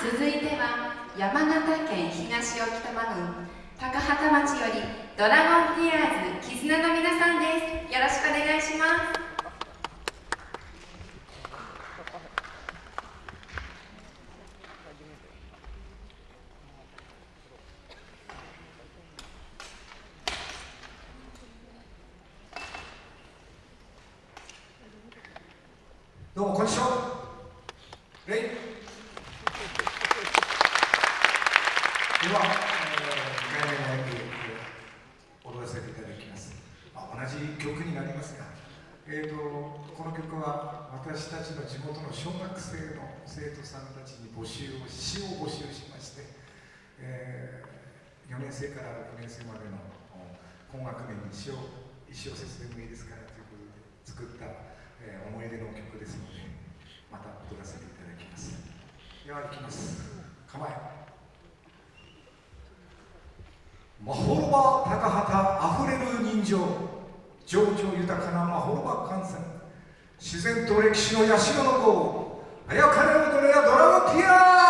続いては山形県東置賜郡高畑町よりドラゴンティアーズ絆の皆さんです。よろしくお願いします。どうもこんにちは。は、えー、2回目の演技踊らせていただきます、まあ、同じ曲になりますが、えーと、この曲は私たちの地元の小学生の生徒さんたちに募集を詩を募集しまして、えー、4年生から6年生までの今学年に詩を石を節でもいいですからということで作ったえー、思い出の曲ですのでまた踊らせていただきます。では行きます。構え。まほろば高畑あふれる人情。情緒豊かなまほろば観戦自然と歴史の社の子あやかれ踊れやドラゴンティアー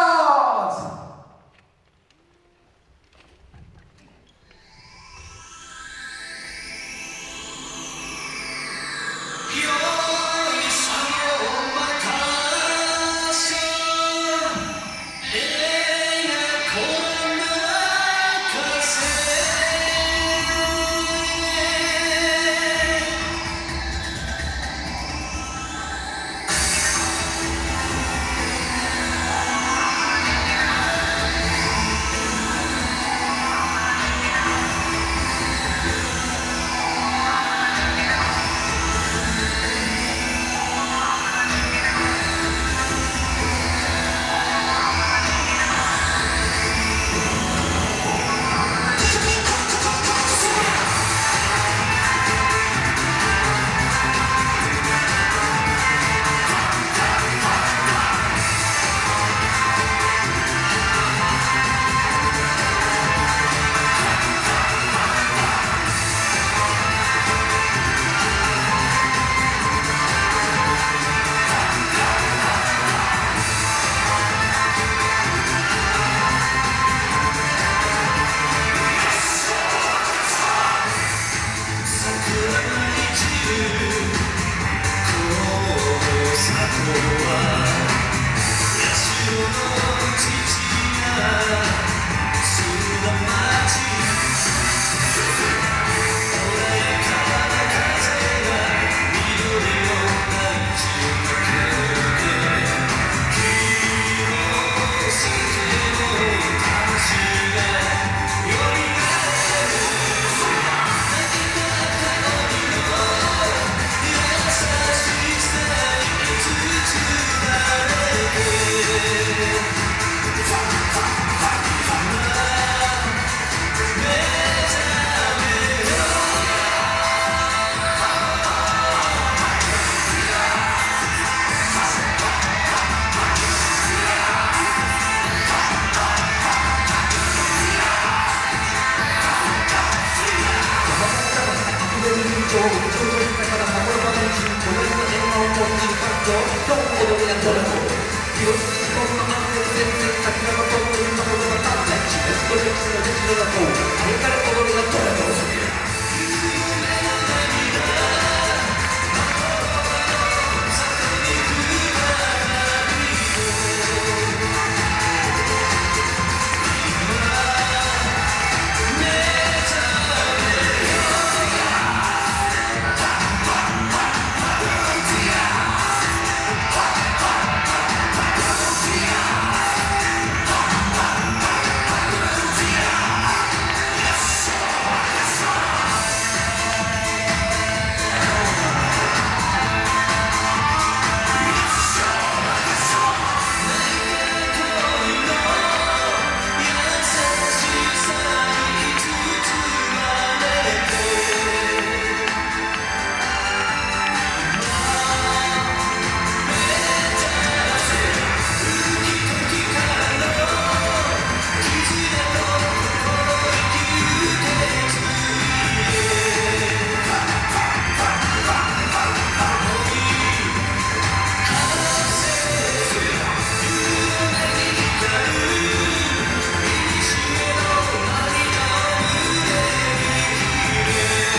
の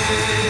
day.